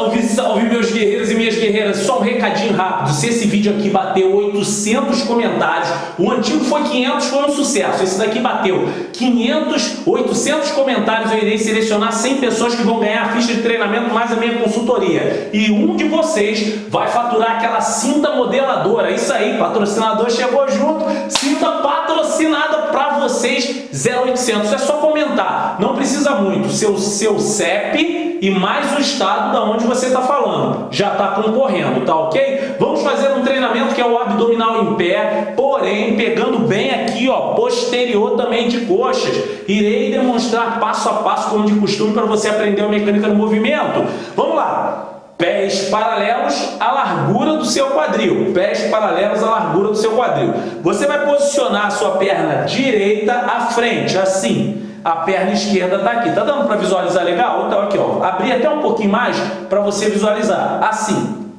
Salve, salve meus guerreiros e minhas guerreiras, só um recadinho rápido, se esse vídeo aqui bateu 800 comentários, o antigo foi 500, foi um sucesso, esse daqui bateu 500, 800 comentários, eu irei selecionar 100 pessoas que vão ganhar a ficha de treinamento mais a minha consultoria, e um de vocês vai faturar aquela cinta modeladora, isso aí, patrocinador chegou junto, cinta patrocinada para vocês, 0800, é só comentar, não precisa muito, seu, seu CEP e mais o estado da onde você está falando. Já está concorrendo, tá ok? Vamos fazer um treinamento que é o abdominal em pé, porém pegando bem aqui, ó, posterior também de coxas. Irei demonstrar passo a passo, como de costume, para você aprender a mecânica do movimento. Vamos lá! Pés paralelos à largura do seu quadril. Pés paralelos à largura do seu quadril. Você vai posicionar a sua perna direita à frente, assim a perna esquerda está aqui. Está dando para visualizar legal? Então aqui, ó, abrir até um pouquinho mais para você visualizar. Assim,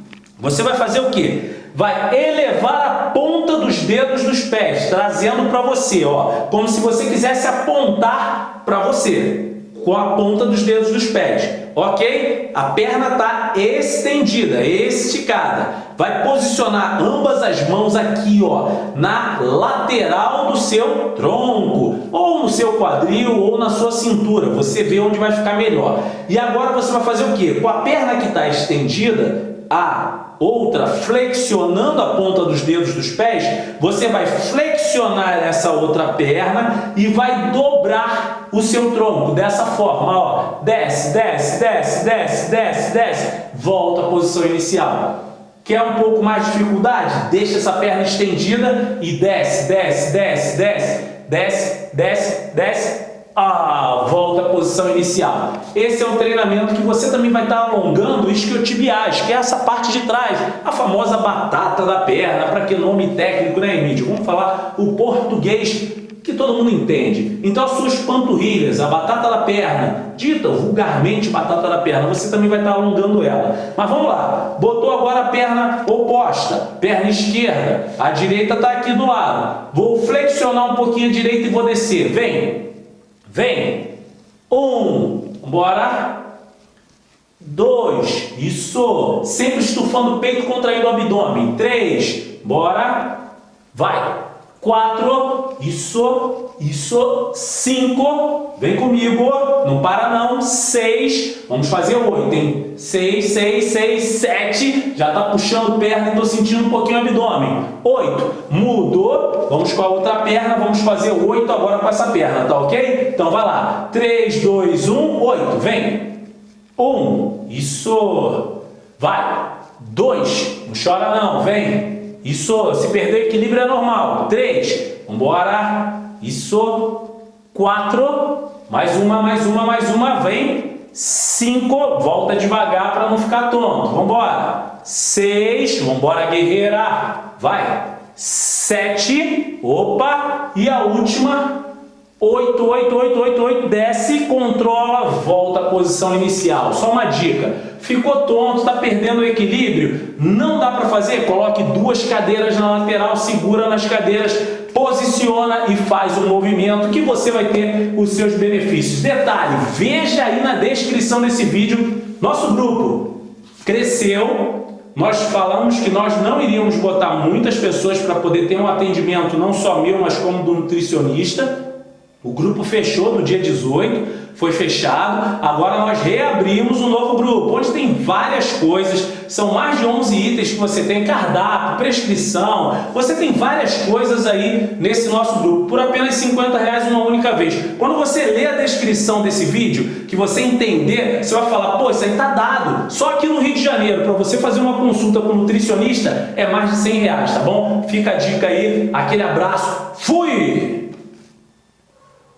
você vai fazer o quê? Vai elevar a ponta dos dedos dos pés, trazendo para você, ó, como se você quisesse apontar para você com a ponta dos dedos dos pés, ok? A perna está estendida, esticada. Vai posicionar ambas as mãos aqui, ó, na lateral do seu tronco, ou no seu quadril, ou na sua cintura. Você vê onde vai ficar melhor. E agora você vai fazer o quê? Com a perna que está estendida, a outra flexionando a ponta dos dedos dos pés, você vai flexionar essa outra perna e vai dobrar o seu tronco dessa forma, ó. Desce, desce, desce, desce, desce, desce, volta à posição inicial. Quer um pouco mais de dificuldade? Deixa essa perna estendida e desce, desce, desce, desce, desce, desce, desce, ah, posição inicial. Esse é um treinamento que você também vai estar alongando o isquiotibiais, que é essa parte de trás, a famosa batata da perna, para que nome técnico, né, Emílio? Vamos falar o português que todo mundo entende. Então as suas panturrilhas, a batata da perna, dita vulgarmente batata da perna, você também vai estar alongando ela. Mas vamos lá, botou agora a perna oposta, perna esquerda, a direita está aqui do lado. Vou flexionar um pouquinho a direita e vou descer. Vem, Vem. Um. Bora. Dois. Isso. Sempre estufando o peito, contraindo o abdômen. Três. Bora. Vai. Quatro. Isso. Isso. Cinco. Vem comigo. Não para não. Seis. Vamos fazer oito, hein? Seis, seis, seis, sete. Já tá puxando perna e tô sentindo um pouquinho o abdômen. Oito. Mudou. Vamos com a outra perna. Vamos fazer oito agora com essa perna, tá ok? Então vai lá. Três, dois, um, oito. Vem. Um. Isso. Vai. Dois. Não chora não. Vem. Isso. Se perder o equilíbrio é normal. Três. Vambora. Isso. Quatro. Mais uma, mais uma, mais uma. Vem. Cinco. Volta devagar para não ficar tonto. Vambora. Seis. Vambora, guerreira. Vai. Sete. Opa. E a última. Oito, oito, oito, oito, oito. Desce, controla, volta à posição inicial. Só uma dica ficou tonto, está perdendo o equilíbrio, não dá para fazer? Coloque duas cadeiras na lateral, segura nas cadeiras, posiciona e faz o movimento que você vai ter os seus benefícios. Detalhe, veja aí na descrição desse vídeo, nosso grupo cresceu, nós falamos que nós não iríamos botar muitas pessoas para poder ter um atendimento não só meu, mas como do nutricionista, o grupo fechou no dia 18, foi fechado, agora nós reabrimos um novo grupo, onde tem várias coisas, são mais de 11 itens que você tem, cardápio, prescrição, você tem várias coisas aí nesse nosso grupo, por apenas 50 reais uma única vez. Quando você lê a descrição desse vídeo, que você entender, você vai falar, pô, isso aí tá dado, só aqui no Rio de Janeiro, para você fazer uma consulta com um nutricionista, é mais de 100 reais, tá bom? Fica a dica aí, aquele abraço, fui!